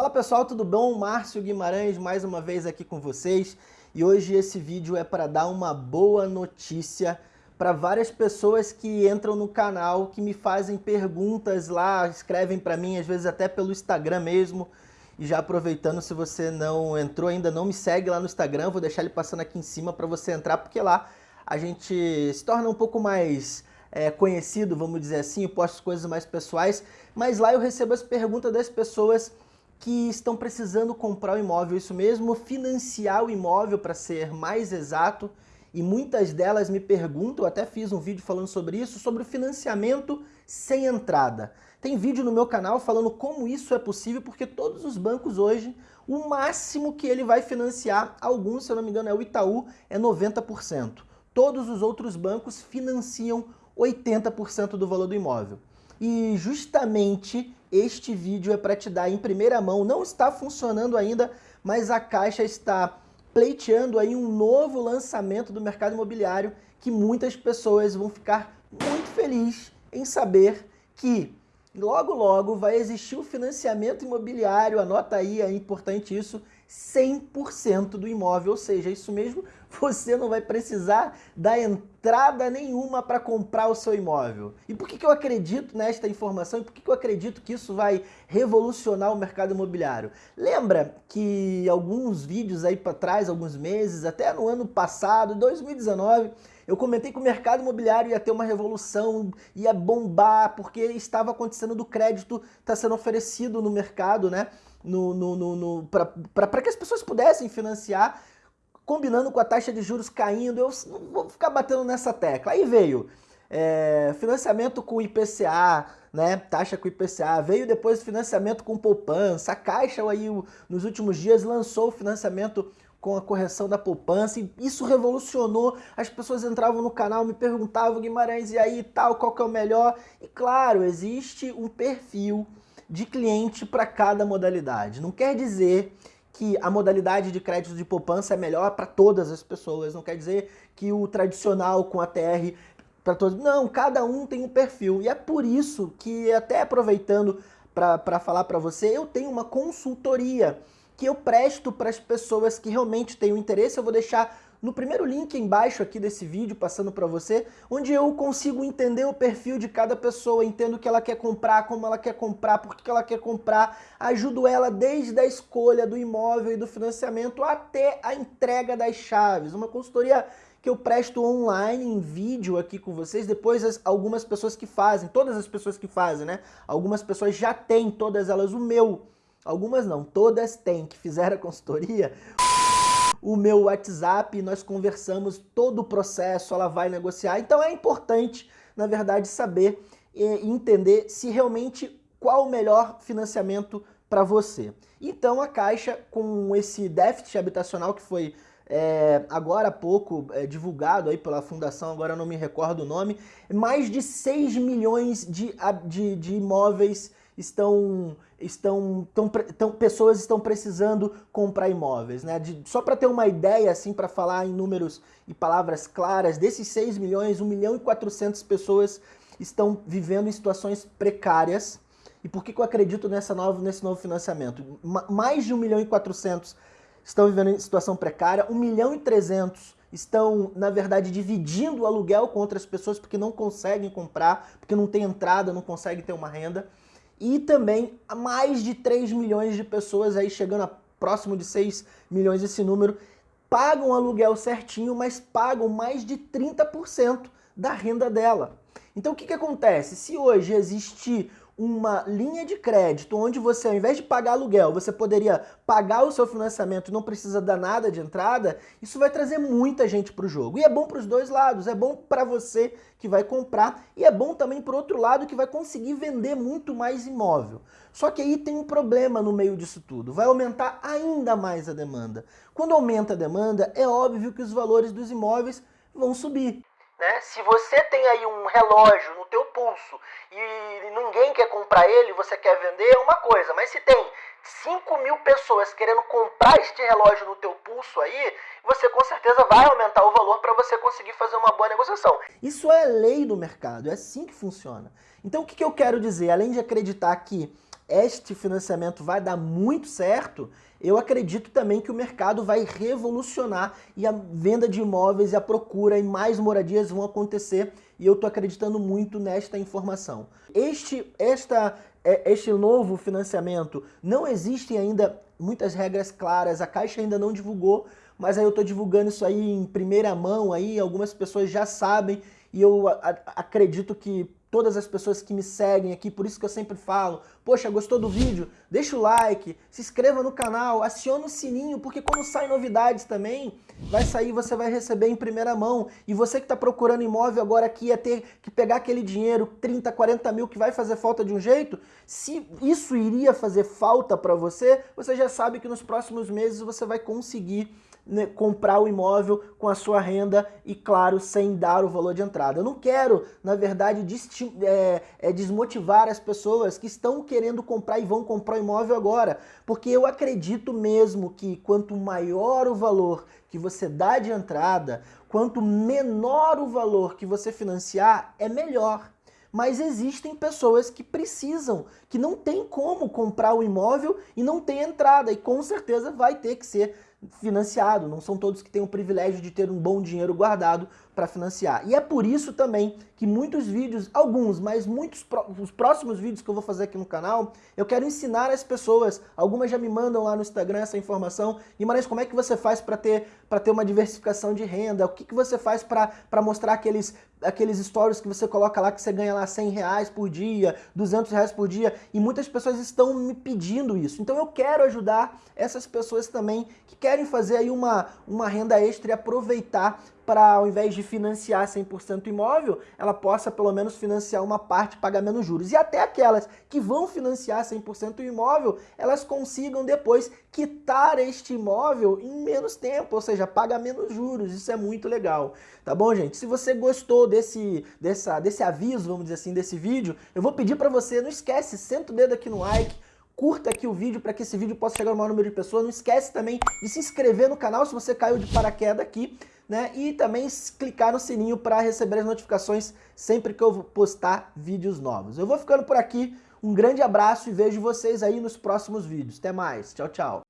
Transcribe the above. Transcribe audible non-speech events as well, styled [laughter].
Fala pessoal, tudo bom? Márcio Guimarães mais uma vez aqui com vocês e hoje esse vídeo é para dar uma boa notícia para várias pessoas que entram no canal, que me fazem perguntas lá, escrevem para mim, às vezes até pelo Instagram mesmo. E já aproveitando, se você não entrou ainda, não me segue lá no Instagram, vou deixar ele passando aqui em cima para você entrar, porque lá a gente se torna um pouco mais é, conhecido, vamos dizer assim, eu posto coisas mais pessoais, mas lá eu recebo as perguntas das pessoas que estão precisando comprar o imóvel, isso mesmo, financiar o imóvel para ser mais exato, e muitas delas me perguntam, até fiz um vídeo falando sobre isso, sobre o financiamento sem entrada. Tem vídeo no meu canal falando como isso é possível, porque todos os bancos hoje, o máximo que ele vai financiar, alguns, se eu não me engano, é o Itaú, é 90%. Todos os outros bancos financiam 80% do valor do imóvel. E justamente este vídeo é para te dar em primeira mão, não está funcionando ainda, mas a Caixa está pleiteando aí um novo lançamento do mercado imobiliário que muitas pessoas vão ficar muito felizes em saber que logo logo vai existir o financiamento imobiliário, anota aí, é importante isso, 100% do imóvel, ou seja, isso mesmo, [laughs] você não vai precisar dar entrada nenhuma para comprar o seu imóvel. E por que, que eu acredito nesta informação e por que, que eu acredito que isso vai revolucionar o mercado imobiliário? Lembra que alguns vídeos aí para trás, alguns meses, até no ano passado, 2019, eu comentei que o mercado imobiliário ia ter uma revolução, ia bombar, porque estava acontecendo do crédito, está sendo oferecido no mercado, né? no, no, no, no para que as pessoas pudessem financiar, combinando com a taxa de juros caindo, eu não vou ficar batendo nessa tecla. Aí veio é, financiamento com IPCA, né, taxa com IPCA, veio depois financiamento com poupança, a Caixa aí nos últimos dias lançou o financiamento com a correção da poupança e isso revolucionou, as pessoas entravam no canal, me perguntavam, Guimarães, e aí tal, qual que é o melhor? E claro, existe um perfil de cliente para cada modalidade. Não quer dizer que a modalidade de crédito de poupança é melhor para todas as pessoas, não quer dizer que o tradicional com ATR para todos. Não, cada um tem um perfil. E é por isso que, até aproveitando para falar para você, eu tenho uma consultoria que eu presto para as pessoas que realmente têm o interesse. Eu vou deixar no primeiro link embaixo aqui desse vídeo, passando para você, onde eu consigo entender o perfil de cada pessoa, entendo o que ela quer comprar, como ela quer comprar, por que ela quer comprar, ajudo ela desde a escolha do imóvel e do financiamento até a entrega das chaves. Uma consultoria que eu presto online em vídeo aqui com vocês, depois as, algumas pessoas que fazem, todas as pessoas que fazem, né? Algumas pessoas já têm, todas elas, o meu. Algumas não, todas têm, que fizeram a consultoria o meu WhatsApp, nós conversamos todo o processo, ela vai negociar. Então é importante, na verdade, saber e entender se realmente qual o melhor financiamento para você. Então a Caixa, com esse déficit habitacional que foi é, agora há pouco é, divulgado aí pela fundação, agora não me recordo o nome, mais de 6 milhões de, de, de imóveis estão, estão, tão, tão, pessoas estão precisando comprar imóveis. Né? De, só para ter uma ideia, assim, para falar em números e palavras claras, desses 6 milhões, 1 milhão e 400 pessoas estão vivendo em situações precárias. E por que, que eu acredito nessa nova, nesse novo financiamento? mais de 1 milhão e 400 estão vivendo em situação precária, 1 milhão e 300 estão, na verdade, dividindo o aluguel com outras pessoas porque não conseguem comprar, porque não tem entrada, não conseguem ter uma renda e também mais de 3 milhões de pessoas, aí chegando a próximo de 6 milhões esse número, pagam aluguel certinho, mas pagam mais de 30% da renda dela. Então o que, que acontece? Se hoje existe uma linha de crédito onde você, ao invés de pagar aluguel, você poderia pagar o seu financiamento e não precisa dar nada de entrada, isso vai trazer muita gente para o jogo. E é bom para os dois lados, é bom para você que vai comprar e é bom também para o outro lado que vai conseguir vender muito mais imóvel. Só que aí tem um problema no meio disso tudo, vai aumentar ainda mais a demanda. Quando aumenta a demanda, é óbvio que os valores dos imóveis vão subir. Né? Se você tem aí um relógio no teu pulso e ninguém quer comprar ele, você quer vender, é uma coisa. Mas se tem 5 mil pessoas querendo comprar este relógio no teu pulso aí, você com certeza vai aumentar o valor para você conseguir fazer uma boa negociação. Isso é lei do mercado, é assim que funciona. Então o que, que eu quero dizer? Além de acreditar que este financiamento vai dar muito certo, eu acredito também que o mercado vai revolucionar e a venda de imóveis e a procura e mais moradias vão acontecer e eu estou acreditando muito nesta informação. Este, esta, é, este novo financiamento, não existem ainda muitas regras claras, a Caixa ainda não divulgou, mas aí eu estou divulgando isso aí em primeira mão, aí algumas pessoas já sabem e eu acredito que todas as pessoas que me seguem aqui, por isso que eu sempre falo, poxa, gostou do vídeo? Deixa o like, se inscreva no canal, acione o sininho, porque quando saem novidades também, vai sair, você vai receber em primeira mão. E você que está procurando imóvel agora que ia ter que pegar aquele dinheiro, 30, 40 mil, que vai fazer falta de um jeito, se isso iria fazer falta para você, você já sabe que nos próximos meses você vai conseguir né, comprar o imóvel com a sua renda e, claro, sem dar o valor de entrada. Eu não quero, na verdade, é, é, desmotivar as pessoas que estão querendo comprar e vão comprar o imóvel agora, porque eu acredito mesmo que quanto maior o valor que você dá de entrada, quanto menor o valor que você financiar, é melhor mas existem pessoas que precisam, que não tem como comprar o imóvel e não tem entrada, e com certeza vai ter que ser financiado, não são todos que têm o privilégio de ter um bom dinheiro guardado para financiar. E é por isso também que muitos vídeos, alguns, mas muitos os próximos vídeos que eu vou fazer aqui no canal, eu quero ensinar as pessoas, algumas já me mandam lá no Instagram essa informação, Guimarães, como é que você faz para ter, ter uma diversificação de renda, o que, que você faz para mostrar aqueles, aqueles stories que você coloca lá que você ganha lá 100 reais por dia, 200 reais por dia, e muitas pessoas estão me pedindo isso. Então eu quero ajudar essas pessoas também que querem fazer aí uma, uma renda extra e aproveitar para ao invés de financiar 100% imóvel, ela possa pelo menos financiar uma parte pagar menos juros. E até aquelas que vão financiar 100% o imóvel, elas consigam depois quitar este imóvel em menos tempo, ou seja, paga menos juros. Isso é muito legal. Tá bom, gente? Se você gostou desse, dessa, desse aviso, vamos dizer assim, desse vídeo, eu vou pedir para você, não esquece, senta o dedo aqui no like, curta aqui o vídeo para que esse vídeo possa chegar ao maior número de pessoas. Não esquece também de se inscrever no canal se você caiu de paraquedas aqui né? E também clicar no sininho para receber as notificações sempre que eu postar vídeos novos. Eu vou ficando por aqui, um grande abraço e vejo vocês aí nos próximos vídeos. Até mais, tchau, tchau.